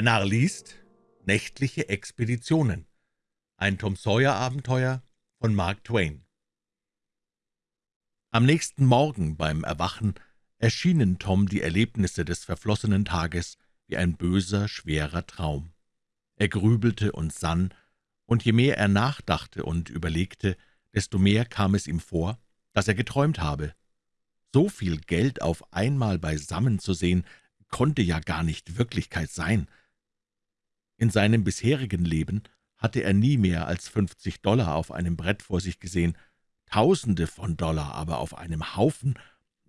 Der Narr liest Nächtliche Expeditionen. Ein Tom-Sawyer-Abenteuer von Mark Twain. Am nächsten Morgen beim Erwachen erschienen Tom die Erlebnisse des verflossenen Tages wie ein böser, schwerer Traum. Er grübelte und sann, und je mehr er nachdachte und überlegte, desto mehr kam es ihm vor, dass er geträumt habe. So viel Geld auf einmal beisammen zu sehen, konnte ja gar nicht Wirklichkeit sein. In seinem bisherigen Leben hatte er nie mehr als fünfzig Dollar auf einem Brett vor sich gesehen, Tausende von Dollar aber auf einem Haufen,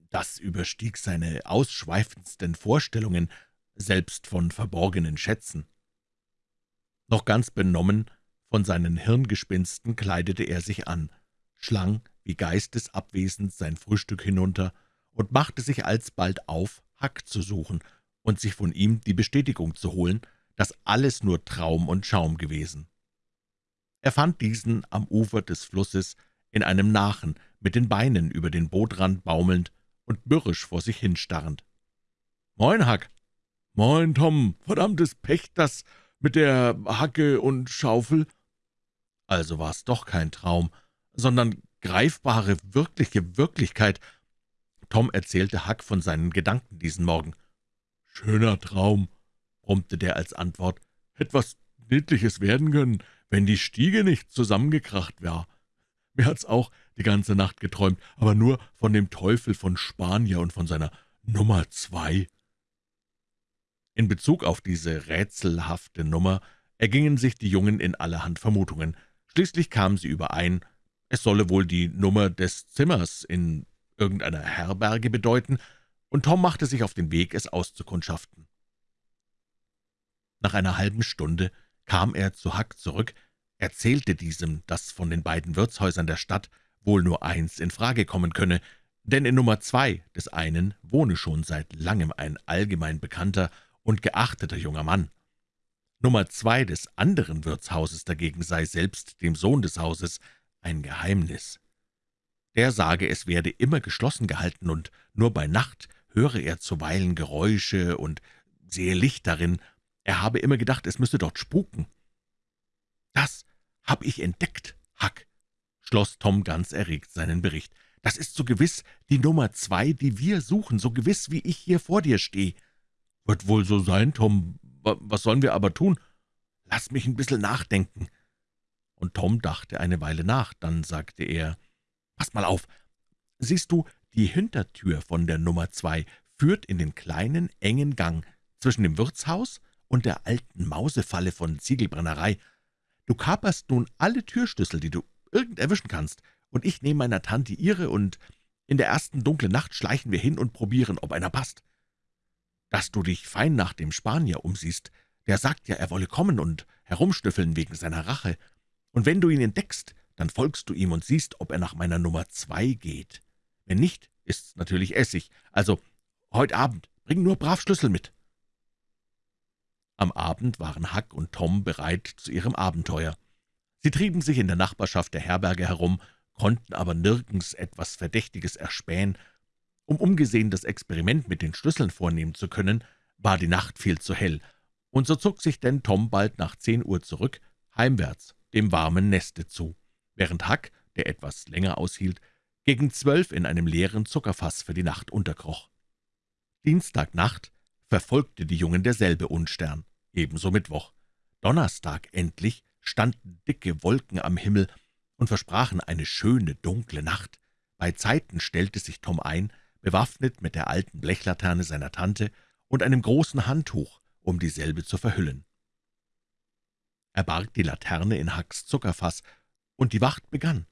das überstieg seine ausschweifendsten Vorstellungen, selbst von verborgenen Schätzen. Noch ganz benommen von seinen Hirngespinsten kleidete er sich an, schlang wie geistesabwesend sein Frühstück hinunter und machte sich alsbald auf, Hack zu suchen und sich von ihm die Bestätigung zu holen, dass alles nur Traum und Schaum gewesen. Er fand diesen am Ufer des Flusses in einem Nachen, mit den Beinen über den Bootrand baumelnd und mürrisch vor sich hinstarrend. »Moin, Hack!« »Moin, Tom! Verdammtes Pech, das mit der Hacke und Schaufel!« Also war es doch kein Traum, sondern greifbare, wirkliche Wirklichkeit. Tom erzählte Hack von seinen Gedanken diesen Morgen. »Schöner Traum«, brummte der als Antwort, »etwas Niedliches werden können, wenn die Stiege nicht zusammengekracht war. Mir hat's auch die ganze Nacht geträumt, aber nur von dem Teufel von Spanier und von seiner Nummer zwei.« In Bezug auf diese rätselhafte Nummer ergingen sich die Jungen in allerhand Vermutungen. Schließlich kamen sie überein, es solle wohl die Nummer des Zimmers in irgendeiner Herberge bedeuten, und Tom machte sich auf den Weg, es auszukundschaften. Nach einer halben Stunde kam er zu Huck zurück, erzählte diesem, dass von den beiden Wirtshäusern der Stadt wohl nur eins in Frage kommen könne, denn in Nummer zwei des einen wohne schon seit langem ein allgemein bekannter und geachteter junger Mann. Nummer zwei des anderen Wirtshauses dagegen sei selbst dem Sohn des Hauses ein Geheimnis. Der sage, es werde immer geschlossen gehalten, und nur bei Nacht höre er zuweilen Geräusche und sehe Licht darin, er habe immer gedacht, es müsse dort spuken. »Das hab ich entdeckt, Huck«, schloss Tom ganz erregt seinen Bericht. »Das ist so gewiss die Nummer zwei, die wir suchen, so gewiss, wie ich hier vor dir stehe.« »Wird wohl so sein, Tom. Was sollen wir aber tun?« »Lass mich ein bisschen nachdenken.« Und Tom dachte eine Weile nach, dann sagte er, »Pass mal auf, siehst du, die Hintertür von der Nummer zwei führt in den kleinen, engen Gang zwischen dem Wirtshaus und der alten Mausefalle von Ziegelbrennerei. Du kaperst nun alle Türschlüssel, die du irgend erwischen kannst, und ich nehme meiner Tante ihre, und in der ersten dunklen Nacht schleichen wir hin und probieren, ob einer passt. Dass du dich fein nach dem Spanier umsiehst, der sagt ja, er wolle kommen und herumschnüffeln wegen seiner Rache. Und wenn du ihn entdeckst, dann folgst du ihm und siehst, ob er nach meiner Nummer zwei geht. Wenn nicht, ist's natürlich Essig. Also, heute Abend, bring nur brav Schlüssel mit.« Am Abend waren Huck und Tom bereit zu ihrem Abenteuer. Sie trieben sich in der Nachbarschaft der Herberge herum, konnten aber nirgends etwas Verdächtiges erspähen. Um umgesehen das Experiment mit den Schlüsseln vornehmen zu können, war die Nacht viel zu hell, und so zog sich denn Tom bald nach zehn Uhr zurück, heimwärts, dem warmen Neste zu, während Huck, der etwas länger aushielt, gegen zwölf in einem leeren Zuckerfass für die Nacht unterkroch. Dienstagnacht verfolgte die Jungen derselbe Unstern ebenso Mittwoch. Donnerstag endlich standen dicke Wolken am Himmel und versprachen eine schöne, dunkle Nacht. Bei Zeiten stellte sich Tom ein, bewaffnet mit der alten Blechlaterne seiner Tante und einem großen Handtuch, um dieselbe zu verhüllen. Er barg die Laterne in Hacks Zuckerfass, und die Wacht begann.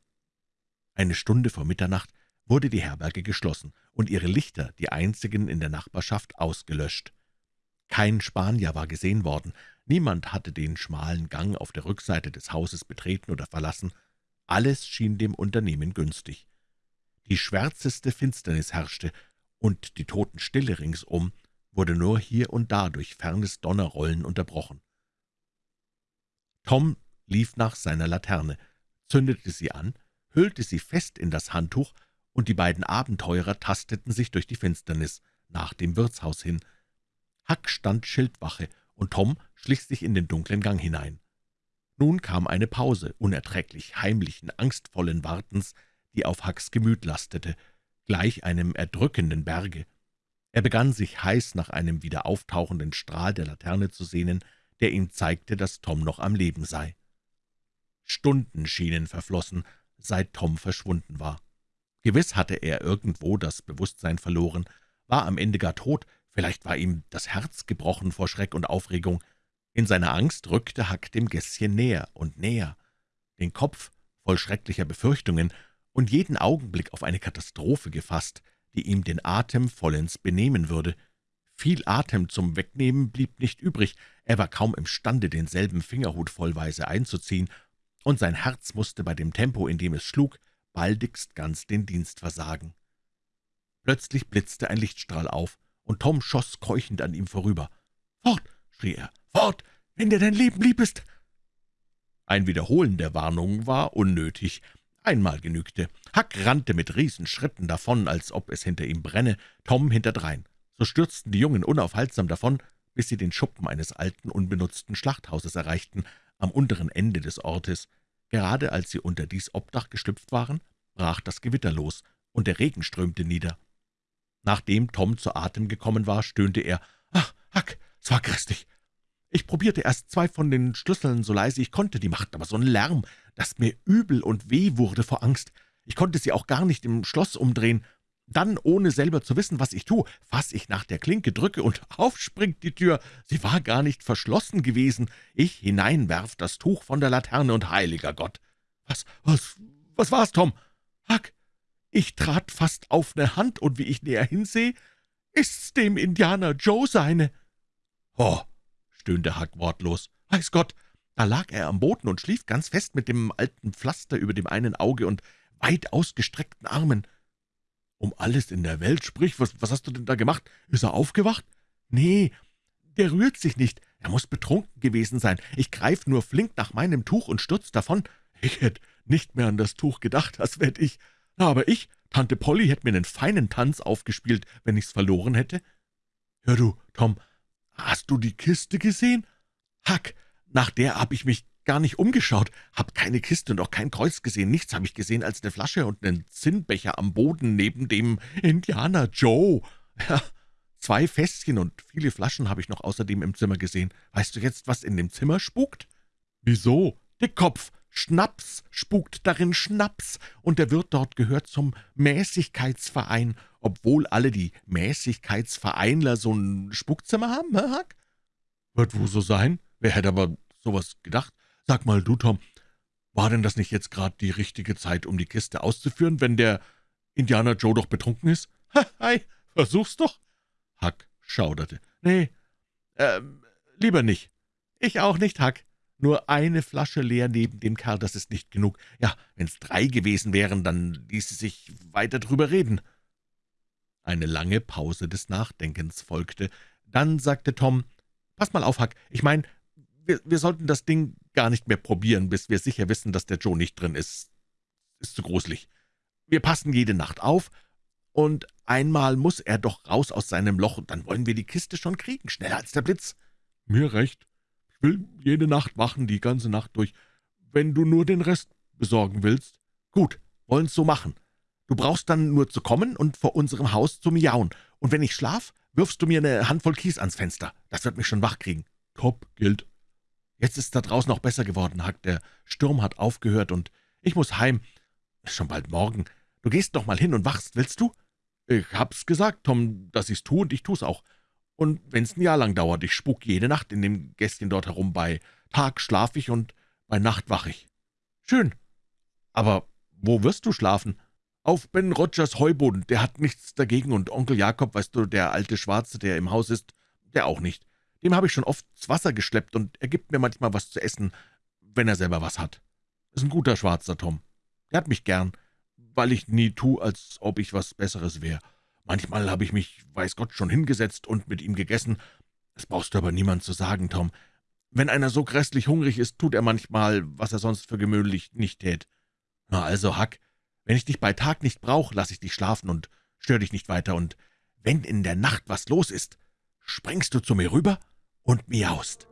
Eine Stunde vor Mitternacht wurde die Herberge geschlossen und ihre Lichter, die einzigen in der Nachbarschaft, ausgelöscht. Kein Spanier war gesehen worden, niemand hatte den schmalen Gang auf der Rückseite des Hauses betreten oder verlassen, alles schien dem Unternehmen günstig. Die schwärzeste Finsternis herrschte, und die Totenstille ringsum wurde nur hier und da durch fernes Donnerrollen unterbrochen. Tom lief nach seiner Laterne, zündete sie an, hüllte sie fest in das Handtuch, und die beiden Abenteurer tasteten sich durch die Finsternis nach dem Wirtshaus hin, Huck stand Schildwache und Tom schlich sich in den dunklen Gang hinein. Nun kam eine Pause unerträglich heimlichen, angstvollen Wartens, die auf Hacks Gemüt lastete, gleich einem erdrückenden Berge. Er begann sich heiß nach einem wieder auftauchenden Strahl der Laterne zu sehnen, der ihm zeigte, dass Tom noch am Leben sei. Stunden schienen verflossen, seit Tom verschwunden war. Gewiss hatte er irgendwo das Bewusstsein verloren, war am Ende gar tot, vielleicht war ihm das Herz gebrochen vor Schreck und Aufregung. In seiner Angst rückte Hack dem Gässchen näher und näher, den Kopf voll schrecklicher Befürchtungen und jeden Augenblick auf eine Katastrophe gefasst, die ihm den Atem vollends benehmen würde. Viel Atem zum Wegnehmen blieb nicht übrig, er war kaum imstande, denselben Fingerhut vollweise einzuziehen, und sein Herz musste bei dem Tempo, in dem es schlug, baldigst ganz den Dienst versagen. Plötzlich blitzte ein Lichtstrahl auf, und Tom schoss keuchend an ihm vorüber. »Fort!« schrie er, »fort, wenn dir dein Leben lieb ist!« Ein Wiederholen der Warnung war unnötig. Einmal genügte. Huck rannte mit Riesenschritten davon, als ob es hinter ihm brenne, Tom hinterdrein. So stürzten die Jungen unaufhaltsam davon, bis sie den Schuppen eines alten, unbenutzten Schlachthauses erreichten, am unteren Ende des Ortes. Gerade als sie unter dies Obdach geschlüpft waren, brach das Gewitter los, und der Regen strömte nieder. Nachdem Tom zu Atem gekommen war, stöhnte er, »Ach, Huck, es war grässlich. Ich probierte erst zwei von den Schlüsseln so leise ich konnte, die machten aber so einen Lärm, dass mir übel und weh wurde vor Angst. Ich konnte sie auch gar nicht im Schloss umdrehen. Dann, ohne selber zu wissen, was ich tue, fass ich nach der Klinke, drücke und aufspringt die Tür. Sie war gar nicht verschlossen gewesen. Ich hineinwerf das Tuch von der Laterne und heiliger Gott. Was, was, was war's, Tom? Huck, ich trat fast auf ne Hand, und wie ich näher hinsehe, ist's dem Indianer Joe seine. Oh, stöhnte Huck wortlos. Weiß Gott, da lag er am Boden und schlief ganz fest mit dem alten Pflaster über dem einen Auge und weit ausgestreckten Armen. »Um alles in der Welt, sprich, was, was hast du denn da gemacht? Ist er aufgewacht?« »Nee, der rührt sich nicht. Er muss betrunken gewesen sein. Ich greif nur flink nach meinem Tuch und stürz davon. Ich hätte nicht mehr an das Tuch gedacht, das werd ich. Aber ich, Tante Polly, hätte mir einen feinen Tanz aufgespielt, wenn ich's verloren hätte. Hör du, Tom, hast du die Kiste gesehen? Hack, nach der hab ich mich gar nicht umgeschaut, hab keine Kiste und auch kein Kreuz gesehen, nichts habe ich gesehen als eine Flasche und einen Zinnbecher am Boden neben dem Indianer Joe. Ja, zwei Fässchen und viele Flaschen habe ich noch außerdem im Zimmer gesehen. Weißt du jetzt, was in dem Zimmer spukt? Wieso? Dickkopf, Schnaps spukt darin Schnaps, und der Wirt dort gehört zum Mäßigkeitsverein, obwohl alle die Mäßigkeitsvereinler so ein Spukzimmer haben, hä, Hack? Wird wohl so sein? Wer hätte aber sowas gedacht? Sag mal, du, Tom, war denn das nicht jetzt gerade die richtige Zeit, um die Kiste auszuführen, wenn der Indianer Joe doch betrunken ist? Hei, versuch's doch. Huck schauderte. Nee, ähm, lieber nicht. Ich auch nicht, Huck. Nur eine Flasche leer neben dem Kerl, das ist nicht genug. Ja, wenn's drei gewesen wären, dann ließe sich weiter drüber reden. Eine lange Pause des Nachdenkens folgte. Dann sagte Tom, »Pass mal auf, Huck, ich meine, wir, wir sollten das Ding gar nicht mehr probieren, bis wir sicher wissen, dass der Joe nicht drin ist. Ist zu gruselig. Wir passen jede Nacht auf, und einmal muss er doch raus aus seinem Loch, und dann wollen wir die Kiste schon kriegen, schneller als der Blitz. Mir recht. Ich will jede Nacht wachen, die ganze Nacht durch. Wenn du nur den Rest besorgen willst. Gut, wollen's so machen. Du brauchst dann nur zu kommen und vor unserem Haus zu miauen. Und wenn ich schlaf, wirfst du mir eine Handvoll Kies ans Fenster. Das wird mich schon wach kriegen. Top, gilt. Jetzt ist da draußen auch besser geworden, Huck. Der Sturm hat aufgehört, und ich muss heim. Ist schon bald morgen. Du gehst noch mal hin und wachst, willst du? Ich hab's gesagt, Tom, dass ich's tu, und ich tu's auch. Und wenn's ein Jahr lang dauert, ich spuk jede Nacht in dem Gästchen dort herum. Bei Tag schlaf ich und bei Nacht wach ich. Schön. Aber wo wirst du schlafen? Auf Ben Rogers Heuboden. Der hat nichts dagegen, und Onkel Jakob, weißt du, der alte Schwarze, der im Haus ist, der auch nicht. Dem habe ich schon oft das Wasser geschleppt, und er gibt mir manchmal was zu essen, wenn er selber was hat. Ist ein guter Schwarzer, Tom. Der hat mich gern, weil ich nie tu, als ob ich was Besseres wär. Manchmal habe ich mich, weiß Gott, schon hingesetzt und mit ihm gegessen. Das brauchst du aber niemand zu sagen, Tom. Wenn einer so grässlich hungrig ist, tut er manchmal, was er sonst für gewöhnlich nicht tät. Na also, Hack, wenn ich dich bei Tag nicht brauch, lass ich dich schlafen und stör dich nicht weiter, und wenn in der Nacht was los ist, springst du zu mir rüber und miaust.